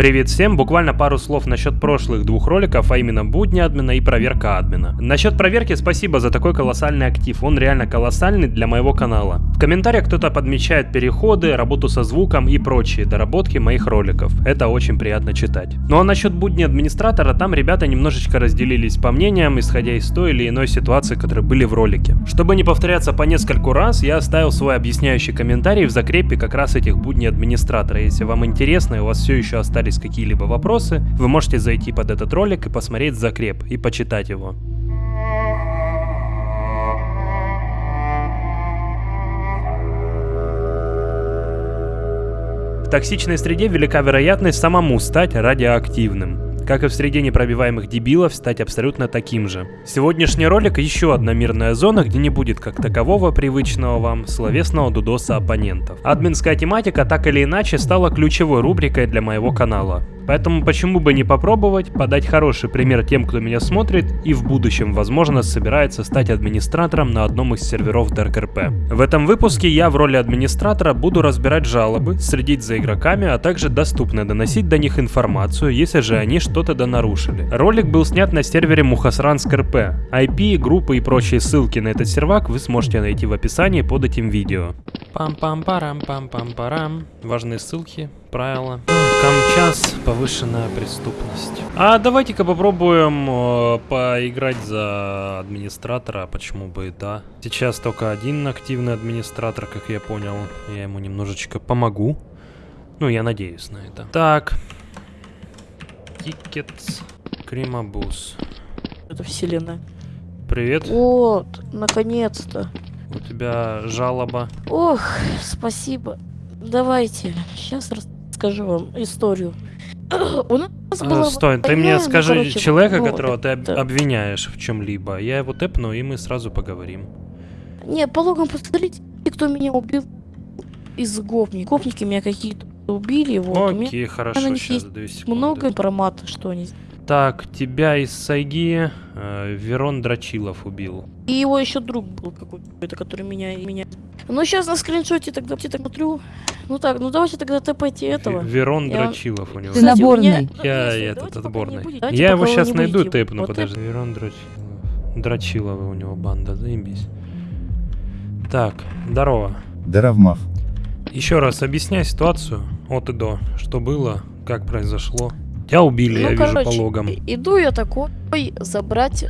Привет всем, буквально пару слов насчет прошлых двух роликов, а именно будни админа и проверка админа. Насчет проверки спасибо за такой колоссальный актив, он реально колоссальный для моего канала. В комментариях кто-то подмечает переходы, работу со звуком и прочие доработки моих роликов, это очень приятно читать. Ну а насчет будни администратора, там ребята немножечко разделились по мнениям, исходя из той или иной ситуации, которые были в ролике. Чтобы не повторяться по нескольку раз, я оставил свой объясняющий комментарий в закрепе как раз этих будней администратора. Если вам интересно и у вас все еще остались какие-либо вопросы, вы можете зайти под этот ролик и посмотреть закреп и почитать его. В токсичной среде велика вероятность самому стать радиоактивным как и в среде непробиваемых дебилов, стать абсолютно таким же. Сегодняшний ролик еще одна мирная зона, где не будет как такового привычного вам словесного дудоса оппонентов. Админская тематика так или иначе стала ключевой рубрикой для моего канала. Поэтому почему бы не попробовать подать хороший пример тем, кто меня смотрит и в будущем, возможно, собирается стать администратором на одном из серверов DarkRP. В этом выпуске я в роли администратора буду разбирать жалобы, следить за игроками, а также доступно доносить до них информацию, если же они что-то донарушили. Ролик был снят на сервере Мухасранск РП. IP, группы и прочие ссылки на этот сервак вы сможете найти в описании под этим видео. Пам-пам-парам-пам-пам-парам. Важные ссылки, правила. Камчас, повышенная преступность. А давайте-ка попробуем э, поиграть за администратора, почему бы и да. Сейчас только один активный администратор, как я понял. Я ему немножечко помогу. Ну, я надеюсь на это. Так. Тикетс. Кримабус. Это вселенная. Привет. Вот, наконец-то. У тебя жалоба. Ох, спасибо. Давайте, сейчас расскажу вам историю. У нас А, была стой, ты война, мне ну, скажи короче, человека, вот которого ты это. обвиняешь в чем-либо. Я его тэпну, и мы сразу поговорим. Не, по логам посмотрите, кто меня убил из гопников. Гопники меня какие-то убили, вот. Окей, хорошо, сейчас две секунды. много информации, что они... Так, тебя из Сайги э, Верон Драчилов убил. И его еще друг был какой-то, который меня... меня... Ну, сейчас на скриншоте тогда я так смотрю. Ну так, ну давайте тогда тэпайте этого. Ве- Верон Я Драчилов у него. Ты наборный. Я этот отборный. Я его сейчас найду, тэпну, Вот подожди. Верон Драчилов. Драчилова у него банда, заебись. Так, здорово. Даравмав. Еще раз объясняй ситуацию от и до. Что было, как произошло. Тебя убили, Ну, я вижу, короче, по логам. Иду я такой забрать,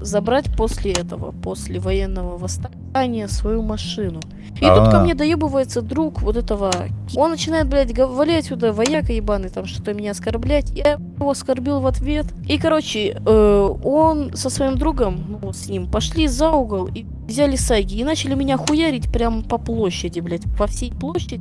забрать после этого, после военного восстания свою машину. И тут ко А. мне доебывается друг вот этого. Он начинает, блядь, гов- валять сюда, вояка ебаный, там что-то меня оскорблять. Я его оскорбил в ответ. И, короче, э, он со своим другом, ну, с ним, пошли за угол и взяли сайги. И начали меня хуярить прямо по площади, блядь, по всей площади.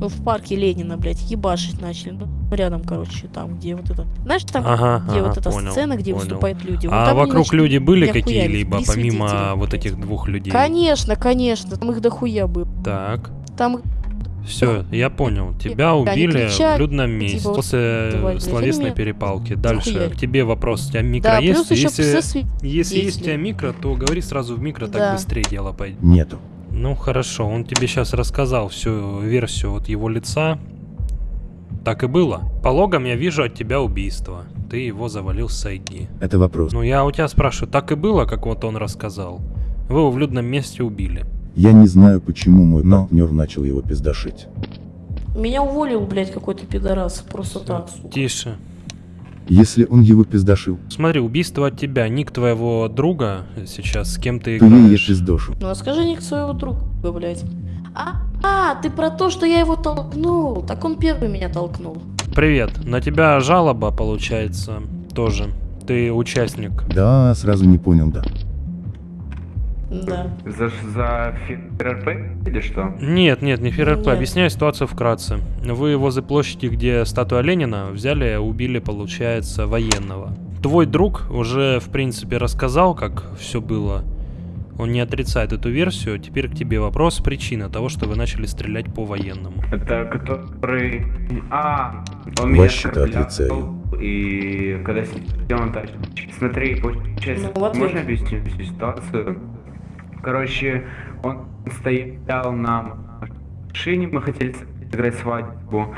Ну, в парке Ленина, блядь, ебашить начали. Ну, рядом, короче, там, где вот это... Знаешь, там, Ага, где ага, вот эта понял, сцена, где понял. выступают люди. Вот А там они вокруг начали люди были какие-либо, помимо вот этих двух людей? Конечно, конечно, там их дохуя было. Так, Там все, я понял. Тебя убили кричали, в людном месте типа, после давай, словесной перепалки. Дальше, к тебе вопрос. У тебя микро да, есть? Если, если есть у тебя микро, то говори сразу в микро, так Да. быстрее дело пойдет. Нету. Ну хорошо, он тебе сейчас рассказал всю версию от его лица. Так и было. По логам я вижу от тебя убийство. Ты его завалил с Сайги. Это вопрос. Ну я у тебя спрашиваю, так и было, как вот он рассказал? Вы его в людном месте убили. Я не знаю, почему мой партнер начал его пиздашить. Меня уволил, блядь, какой-то пидорас. Просто так, сука. Тише. Если он его пиздашил, Смотри, убийство от тебя, ник твоего друга сейчас, с кем ты то я ее играешь. пиздошу. Ну, а скажи ник своего друга, блядь. А, а, ты про то, что я его толкнул. Так он первый меня толкнул. Привет, на тебя жалоба получается тоже. Ты участник. Да, сразу не понял, да. Да. За, за ФРП или что? Нет, нет, не ФРП, Нет. объясняю ситуацию вкратце. Вы возле площади, где статуя Ленина, взяли, убили, получается, военного. Твой друг уже, в принципе, рассказал, как все было. Он не отрицает эту версию. Теперь к тебе вопрос, причина того, что вы начали стрелять по военному. Это который... А, он меня Вообще-то оскорблял, отрицаю. И когда сидел он так... Смотри, получается, Ну, в ответ. можно объяснить всю ситуацию? Короче, он стоял на машине, мы хотели сыграть свадьбу.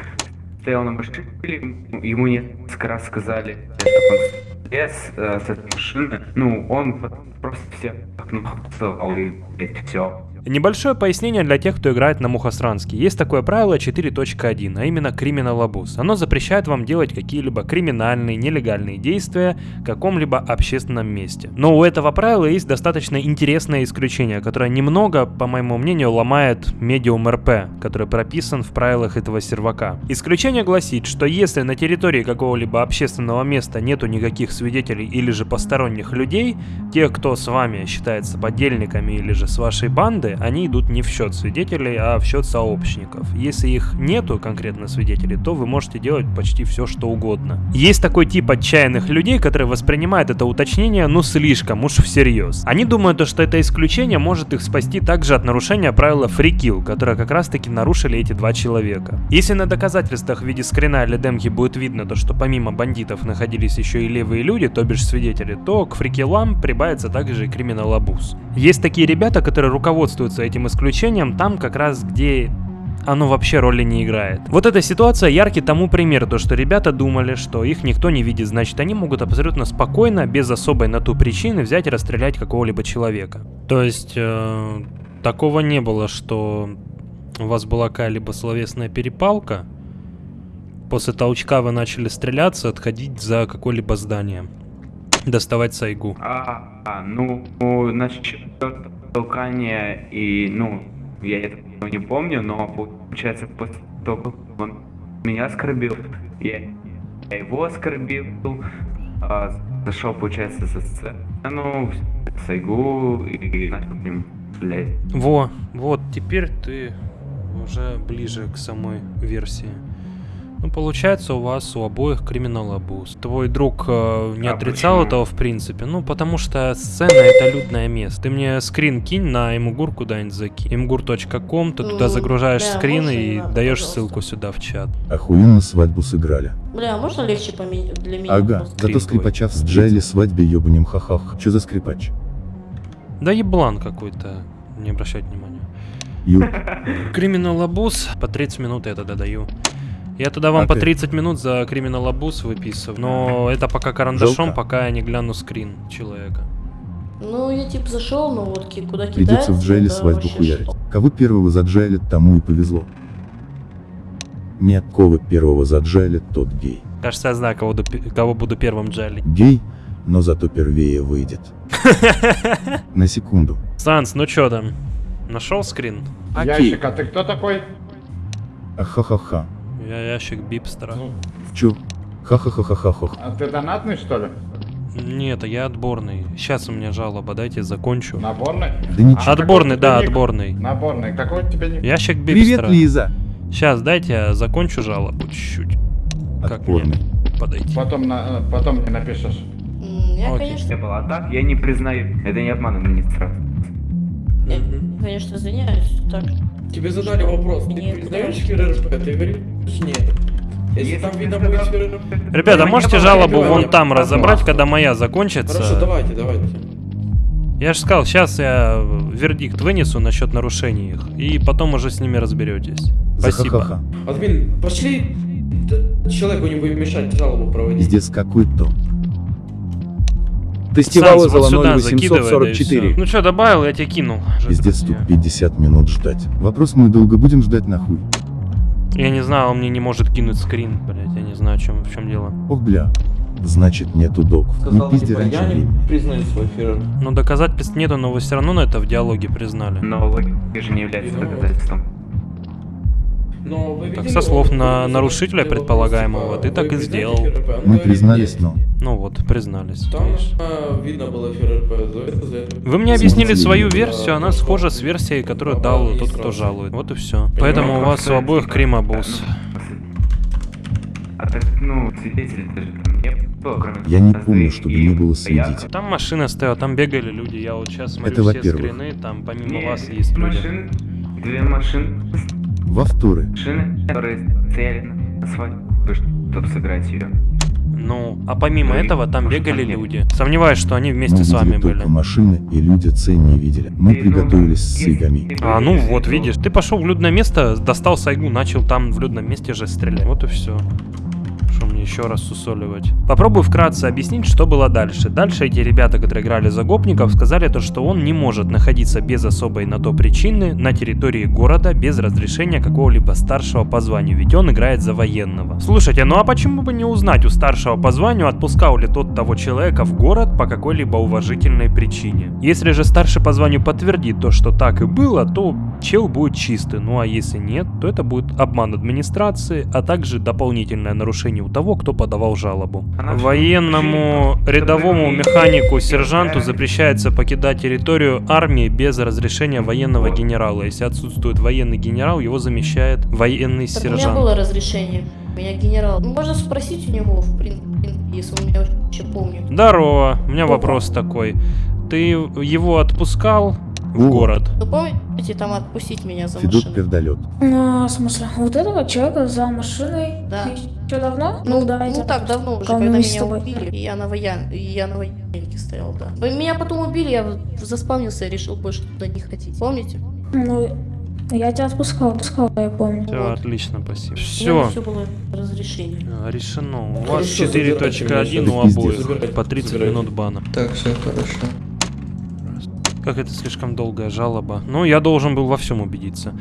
стоял на машине, ему- несколько раз сказали, чтобы он слез э, с этой машины. Ну, он просто всех нахуй и все. Небольшое пояснение для тех, кто играет на Мухосранске. Есть такое правило 4.1, а именно Criminal Abuse. Оно запрещает вам делать какие-либо криминальные, нелегальные действия в каком-либо общественном месте. Но у этого правила есть достаточно интересное исключение, которое немного, по моему мнению, ломает медиум РП, который прописан в правилах этого сервака. Исключение гласит, что если на территории какого-либо общественного места нету никаких свидетелей или же посторонних людей, тех, кто с вами считается подельниками или же с вашей банды, они идут не в счет свидетелей, а в счет сообщников. Если их нету конкретно свидетелей, то вы можете делать почти все, что угодно. Есть такой тип отчаянных людей, которые воспринимают это уточнение ну слишком уж всерьез. Они думают, то, что это исключение может их спасти также от нарушения правила kill, которое как раз таки нарушили эти два человека. Если на доказательствах в виде скрина или демки будет видно то, что помимо бандитов находились еще и левые люди, то бишь свидетели, то к фрикилам прибавится также и криминал абуз. Есть такие ребята, которые руководствуются этим исключением там как раз где оно вообще роли не играет. Вот эта ситуация яркий тому пример, то что ребята думали, что их никто не видит, значит они могут абсолютно спокойно, без особой на ту причины взять и расстрелять какого-либо человека. То есть э, такого не было, что у вас была какая-либо словесная перепалка, после толчка вы начали стреляться, отходить за какое-либо здание, доставать сайгу. А, ну, насчет толкания и, ну, я это не помню, но получается после того, как он меня оскорбил, я, я его оскорбил, а, зашел, получается, за сцену, Сайгу и начал к ним. Во, вот, теперь ты уже ближе к самой версии. Ну, получается, у вас у обоих криминал абуз. Твой друг э, не А отрицал почему? этого в принципе. Ну, потому что сцена это людное место. Ты мне скрин кинь на имгур куда-нибудь закинь. imgur.com, ты туда загружаешь да, скрин и надо, даешь пожалуйста. ссылку сюда в чат. Охуенно свадьбу сыграли. Бля, а можно легче поменять для меня? Ага, зато скрипача в Джайле свадьбе ебанем ха-ха. Чё за скрипач? Да еблан какой-то, не обращать внимания. Ю, Криминал абуз, по 30 минут я тогда даю. Я тогда вам по Окей. 30 минут за криминал абуз выписываю. Но это пока карандашом, Жалко. пока я не гляну скрин человека. Ну, я типа зашел, но вот ки- куда придется кидается, в Джайле да, свадьбу хуярить. что? Кого первого заджайлит, тому и повезло. Нет, кого первого заджайлит, тот гей. Кажется, я знаю, кого, кого буду первым джалить. Гей, но зато первее выйдет. На секунду. Санс, ну чё там? Нашел скрин? Ящик, а ты кто такой? Ахахаха. Я ящик бипстера. Ну, Чё? Ха-ха-ха-ха-ха. а ты донатный, что ли? Нет, я отборный. Сейчас у меня жалоба, дайте закончу. Наборный? Да ничего. А Отборный, да, отборный. Наборный. Какой у тебя ник? Ящик Привет, бипстера. Лиза. Сейчас, дайте я закончу жалобу чуть-чуть. Как мне Отборный. подойти? Потом, на, э, потом мне напишешь. Я, Окей. конечно, Не было, а так я не признаю, это не обман администрации. я, конечно, извиняюсь. Так, Тебе задали вопрос, ты Нет, признаешь. ФРРП? Ты говоришь нет. Если Если там видно будет ФРРП... Ребята, можете жалобу вон там разобрать, когда моя закончится? Хорошо, давайте, давайте. Я же сказал, сейчас я вердикт вынесу насчет нарушений их, и потом уже с ними разберетесь. Спасибо. Админ, пошли человеку не будет мешать жалобу проводить. Пиздец какой-то. Тестивала Санс, за вот сюда закидывай, да и 0844. всё. Ну что, добавил, я тебе кинул. Пиздец тут 50 минут ждать. Вопрос мы долго будем ждать нахуй. Я не знаю, он мне не может кинуть скрин, блять, я не знаю, в чем, в чем дело. Ох, бля. Значит, нету доков. Не Сказал, пизди типа, раньше я не времени. признаю свой ФРРП. Ну, доказательств нету, но вы все равно на это в диалоге признали. Но логика же не является Ну, доказательством. Но вы Так со слов на нарушителя предполагаемого, типа, ты так и сделал. Мы говорит, признались, но... Ну вот, признались. Там а, видно было. Вы мне объяснили свою версию, она схожа с версией, которую Да, дал да, тот, кто жалует. Вот и все. Поэтому у вас у обоих крим абуз. А так, ну, свидетелей даже там не было, кроме Я не помню, чтобы не было свидетелей. Там машина стояла, там бегали люди. Я вот сейчас смотрю Это все скрины, там помимо Не, вас есть люди. машины, две машины, Во вторы. машины, которые стояли на свадьбе, чтобы сыграть ее. Ну, а помимо и этого там бегали люди. Сомневаюсь, что они вместе Мы с вами видели были. только машины, и люди цель не видели. Мы ну, приготовились с игами. А, ну вот, видишь. Ты пошел в людное место, достал сайгу, начал там в людном месте же стрелять. Вот и все. Что мне еще раз сусоливать? Попробую вкратце объяснить, что было дальше. Дальше эти ребята, которые играли за гопников, сказали то, что он не может находиться без особой на то причины на территории города без разрешения какого-либо старшего по званию, ведь он играет за военного. Слушайте, ну а почему бы не узнать у старшего по званию, отпускал ли тот того человека в город по какой-либо уважительной причине? Если же старший по званию подтвердит то, что так и было, то чел будет чистый, ну а если нет, то это будет обман администрации, а также дополнительное нарушение у того, кто подавал жалобу. Военному, рядовому механику, сержанту запрещается покидать территорию армии без разрешения военного генерала. Если отсутствует военный генерал, его замещает военный Так у меня сержант. было разрешение. У меня генерал. Можно спросить у него, в принципе, если он меня вообще помнит. Здорово, у меня вопрос такой. Ты его отпускал в О. город? Вы помните там отпустить меня за Федот машину? пердолет. Ну, в смысле, вот этого человека за машиной Да. еще давно? Ну, да, ну так давно уже, когда меня убили, и я на воян, и я на военнике стоял, да. Вы Меня потом убили, я заспавнился и решил больше туда не ходить. Помните? Ну, я тебя отпускал, отпускал, я помню. Все, Вот. отлично, спасибо. Все. все было разрешение. Решено. У вас забирайте 4.1 меня, у обоих. По 30 забирайте. минут бана. Так, все хорошо. Как это слишком долгая жалоба. Ну, я должен был во всем убедиться.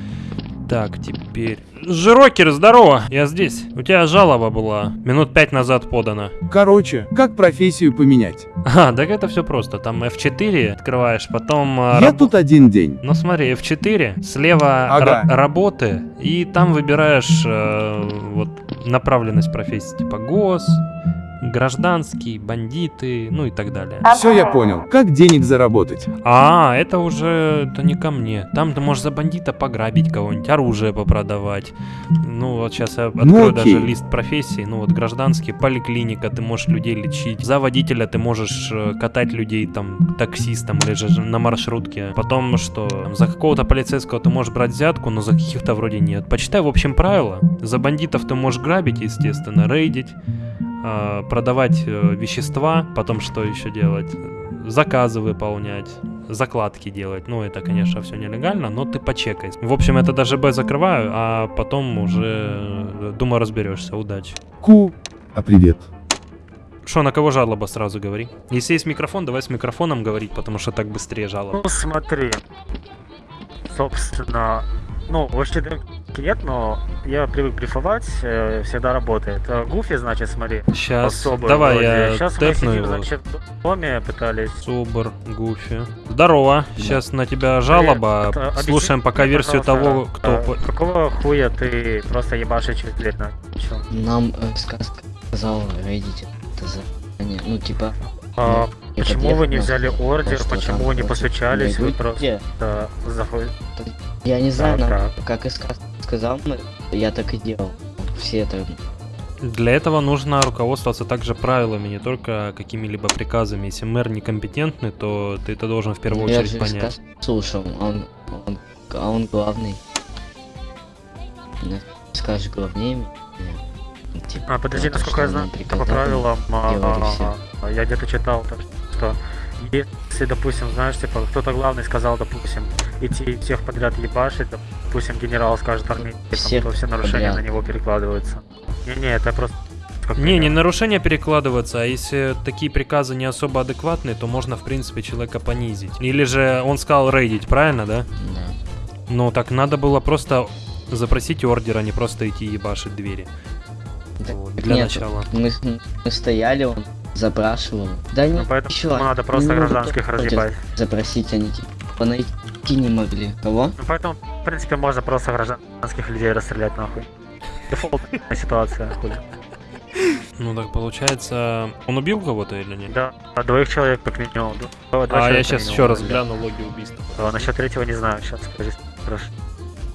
Так, теперь... Жирокер, здорово! Я здесь. У тебя жалоба была. Минут пять назад подана. Короче, как профессию поменять? А, так это все просто. Там F4 открываешь, потом... а, Я раб- тут один день. Ну смотри, F4, слева Ага. ра- работы, и там выбираешь э, вот направленность профессии, типа ГОС, гражданский, бандиты, ну и так далее. Все я понял. Как денег заработать? А, это уже это не ко мне. Там ты можешь за бандита пограбить кого-нибудь, оружие попродавать. Ну вот сейчас я открою Ну, окей. даже лист профессий. Ну вот гражданский, поликлиника, ты можешь людей лечить. За водителя ты можешь э, катать людей там таксистом или же на маршрутке. Потом что? Там, За какого-то полицейского ты можешь брать взятку, но за каких-то вроде нет. Почитай в общем правила. За бандитов ты можешь грабить, естественно, рейдить продавать э, вещества, потом что еще делать? Заказы выполнять, закладки делать. Ну, это, конечно, все нелегально, но ты почекай. В общем, это даже Б закрываю, а потом уже, э, думаю, разберешься. Удачи. Ку. А привет. Что, на кого жалоба, сразу говори. Если есть микрофон, давай с микрофоном говорить, потому что так быстрее жалоба. Ну смотри, собственно, ну, вообще нет, но я привык брифовать, э, всегда работает. А Гуфи, значит, смотри, Сейчас, особый давай вроде. я Сейчас мы сидим, его. значит, в доме пытались. Субар, Гуфи. Здорово, сейчас на тебя жалоба. Привет. А, объясни Слушаем пока версию того, пожалуйста, кто... а, по- Какого хуя ты просто ебашишь через дверь начал? Нам э, сказка сказал рейдить это задание. Ну, типа, А, я почему вы не взяли ордер, почему вы не постучались, вы просто заходите? Я не знаю, как и сказка сказал, я так и делал. Все это... Для этого нужно руководствоваться также правилами, не только какими-либо приказами. Если мэр некомпетентный, то ты это должен в первую я очередь же понять. сказ слушал, он, он, а он главный. Скажешь главнее типа, А, подожди, насколько я знаю, по правилам, а, а, а, я где-то читал, то, что если, допустим, знаешь, типа, кто-то главный сказал, допустим, идти всех подряд ебашить, допустим, генерал скажет армейцам, Всех то все нарушения подряд. на него перекладываются. Не-не, это просто... как Не, не нарушения перекладываться, а если такие приказы не особо адекватные, то можно, в принципе, человека понизить. Или же он сказал рейдить, правильно, да? Да. Ну, так надо было просто запросить ордер, а не просто идти ебашить двери. Так Вот, для нет, начала. Мы, мы стояли, он запрашивал. Да Ну, не, поэтому еще надо просто ну, гражданских разъебать. Запросить они типа найти не могли. Кого? Ну, поэтому, в принципе, можно просто гражданских людей расстрелять нахуй. Дефолтная ситуация, хули. Ну, так получается... Он убил кого-то или нет? Да, а двоих человек как минимум. Два- два А я сейчас минимум, еще раз да. гляну логи убийства. А, насчет третьего не знаю, сейчас скажи. Хорошо.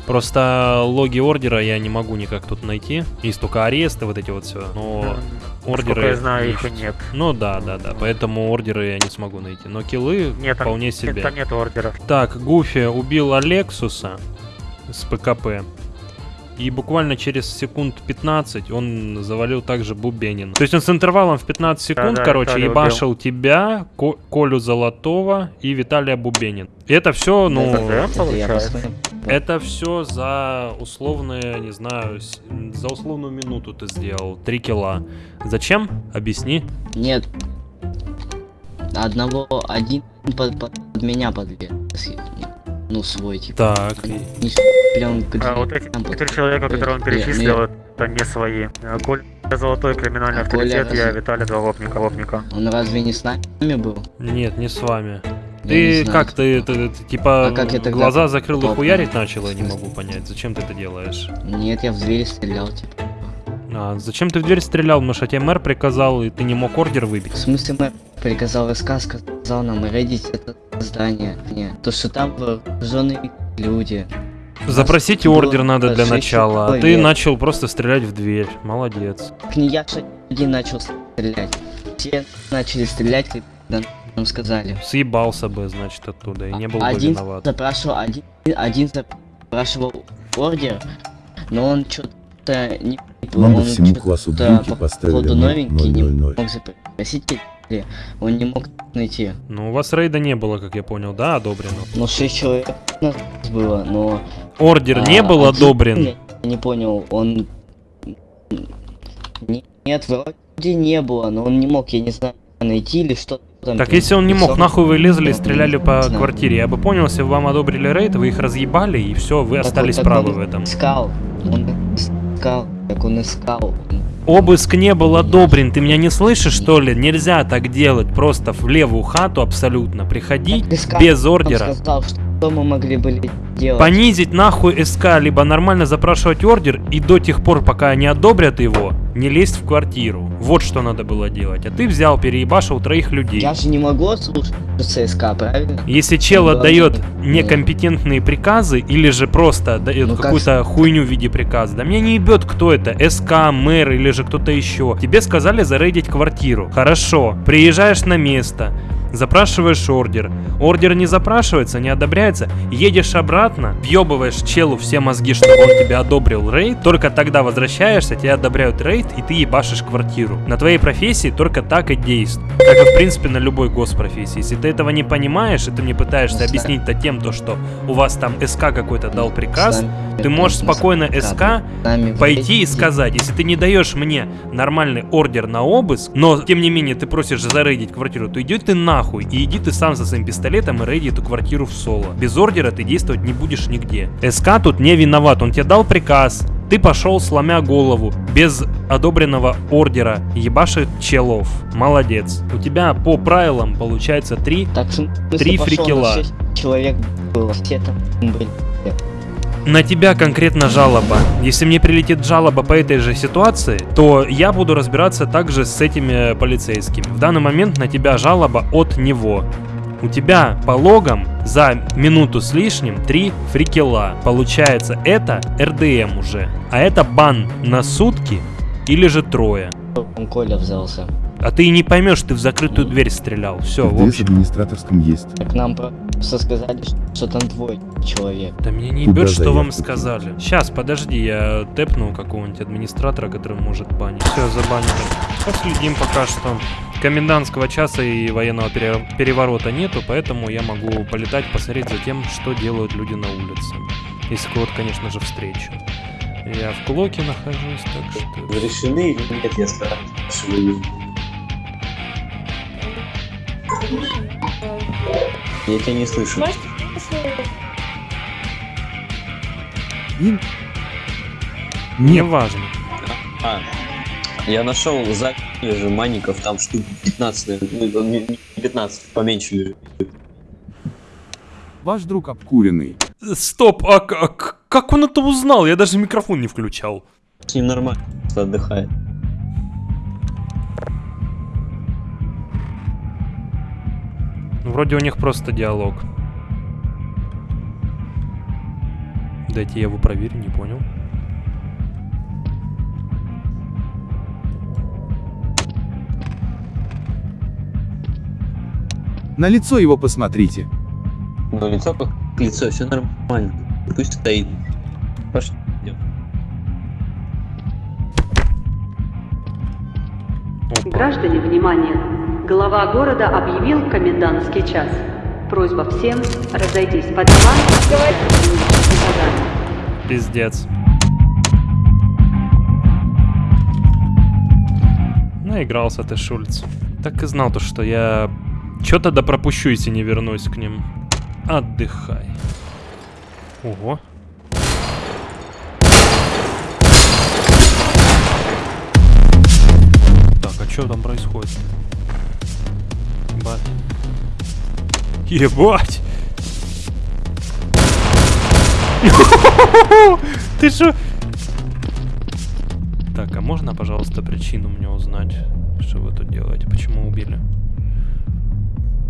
Просто логи ордера я не могу никак тут найти. Есть только аресты, вот эти вот все. Но ордеры... Насколько я знаю, их и есть. нет. Ну да, да, да. Поэтому ордеры я не смогу найти. Но киллы Нет, там, вполне нет, себе. там нет ордеров. Так, Гуфи убил Алексуса с ПКП. и буквально через секунд 15 он завалил также Бубенин. То есть он с интервалом в 15 секунд, Да-да, короче, Виталий ебашил тебя, Ко- Колю Золотого и Виталия Бубенин. И это все, ну... Да, Это получается. Это все за условные, не знаю, за условную минуту ты сделал. Три килла. Зачем? Объясни. Нет. Одного, один под, под меня подвес. Ну, свой, типа. Так. Не прям А вот эти четыре человека, которые он перечислил, это не свои. А Коля Золотой криминальный А Коля авторитет, я разве- Виталий Два Лопника. Лопника. Он разве не с нами был? Нет, не с вами. Ты как ты, ты- ты, типа А как я тогда глаза закрыл и хуярить начал, я не могу понять. Зачем ты это делаешь? Нет, я в двери стрелял, типа. А, зачем ты в дверь стрелял? Потому что тебе мэр приказал, и ты не мог ордер выбить. В смысле, мэр приказал СК, сказал нам рейдить это здание. Не, то, что там вооруженные люди. Запросить ордер надо для начала, а ты начал просто стрелять в дверь. Молодец. Не я один начал стрелять. Все начали стрелять, когда нам сказали. Съебался бы, значит, оттуда, и не был бы один виноват. запрашивал, один, один запрашивал ордер, но он что-то не... Нам бы всему классу походу поставили новенький, не 000. мог запросить, он не мог найти. Ну, у вас рейда не было, как я понял, да, одобрено? Ну, шесть человек у нас было, но... Ордер не а, был один, одобрен? Я не понял, он... Не- Нет, вроде не было, но он не мог, я не знаю, найти или что там. Так если он не мог, нахуй вы лезли и стреляли по квартире? Я бы понял, если бы вам одобрили рейд, вы их разъебали, и все, вы Так остались так правы в этом. Искал, он искал, как он искал. Обыск не был одобрен, ты меня не слышишь, что ли? Нельзя так делать, просто в левую хату абсолютно приходить без ордера. Что мы могли бы делать. Понизить нахуй СК, либо нормально запрашивать ордер, и до тех пор, пока не одобрят его, не лезть в квартиру. Вот что надо было делать. А ты взял, переебашил троих людей. Я же не могу слушаться СК, правильно? Если чел отдает да. некомпетентные приказы или же просто дает Ну, как какую-то хуйню в виде приказа, да меня не ебет кто это, СК, мэр или же кто-то еще. Тебе сказали зарейдить квартиру. Хорошо, приезжаешь на место, запрашиваешь ордер. Ордер не запрашивается, не одобряется, едешь обратно, въебываешь челу все мозги, чтобы он тебе одобрил рейд, только тогда возвращаешься, тебе одобряют рейд, и ты ебашишь квартиру. На твоей профессии только так и действует. Как и в принципе на любой госпрофессии. Если ты этого не понимаешь, и ты мне пытаешься Ну, объяснить-то тем, то, что у вас там СК какой-то дал приказ, ты можешь спокойно СК пойти и сказать, если ты не даешь мне нормальный ордер на обыск, но тем не менее ты просишь зарейдить квартиру, то иди ты нахуй и иди ты сам со своим пистолетом и рейди эту квартиру в соло. Без ордера ты действовать не будешь нигде. СК тут не виноват, он тебе дал приказ, ты пошел сломя голову, без одобренного ордера, ебашит челов. Молодец. У тебя по правилам получается три Так, в смысле, Три пошел, фрикела. нас шесть человек было, все там были. На тебя конкретно жалоба. Если мне прилетит жалоба по этой же ситуации, то я буду разбираться также с этими полицейскими. В данный момент на тебя жалоба от него. У тебя по логам за минуту с лишним 3 фрикела. Получается, это РДМ уже. А это бан на сутки или же трое. Он Коля взялся. А ты и не поймешь, ты в закрытую дверь стрелял. Все, в общем. администраторском есть. Так нам просто сказали, что там двое человек. Да меня не ебет, что вам сказали. Сейчас, подожди, я тэпну какого-нибудь администратора, который может банить. Все, забанили. Последим пока что. Комендантского часа и военного пере- переворота нету, поэтому я могу полетать, посмотреть за тем, что делают люди на улице. Если кого-то, конечно же, встречу. Я в Клоке нахожусь, так что... Разрешены или нет, я спрашиваю. Я тебя не слышу. Неважно. А, я нашел за же манников, там штук 15, наверное, ну, не не 15, поменьше лежит. Ваш друг обкуренный. Стоп, а как, как он это узнал? Я даже микрофон не включал. С ним нормально, отдыхает. Ну, вроде у них просто диалог. Дайте я его проверю, не понял. На лицо его посмотрите. На лицо как лицо, все нормально. Пусть стоит. Пошли. Граждане, внимание! Глава города объявил комендантский час. Просьба всем разойтись по. Задание. Пиздец. Наигрался ты, Шульц. Так и знал то, что я... Чё тогда пропущу, если не вернусь к ним? Отдыхай. Ого. Так, а что там происходит? Ебать. Ебать! Ты что? Так, а можно, пожалуйста, причину мне узнать, что вы тут делаете? Почему убили?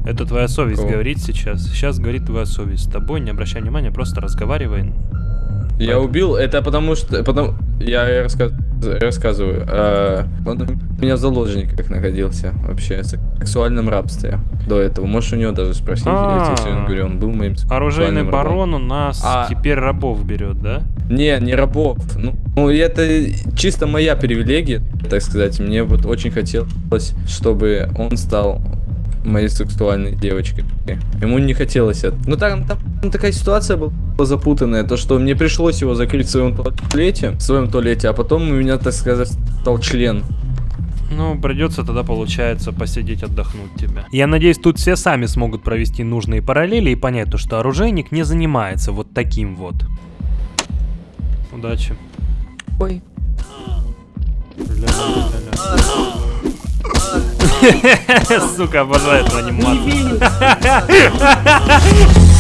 Это твоя совесть Кого? говорит сейчас. Сейчас говорит твоя совесть. С тобой не обращай внимания, просто разговаривай. Я убил, это потому что... Потому... Я рассказ... рассказываю. А, он у меня в заложниках находился вообще. В сексуальном рабстве до этого. Можешь у него даже спросить. Я тебе сегодня говорю, он был моим Оружейный барон у нас А- теперь рабов берет, да? Не, не рабов. Ну, ну, это чисто моя привилегия, так сказать. Мне вот очень хотелось, чтобы он стал моей сексуальной девочкой. Ему не хотелось это. Ну там, там такая ситуация была запутанная, то что мне пришлось его закрыть в своем туалете, в своем туалете, а потом у меня, так сказать, стал член. Ну, придется тогда, получается, посидеть, отдохнуть тебя. Я надеюсь, тут все сами смогут провести нужные параллели и понять то, что оружейник не занимается вот таким вот. Удачи. Ой. Сука, обожаю эту анимацию.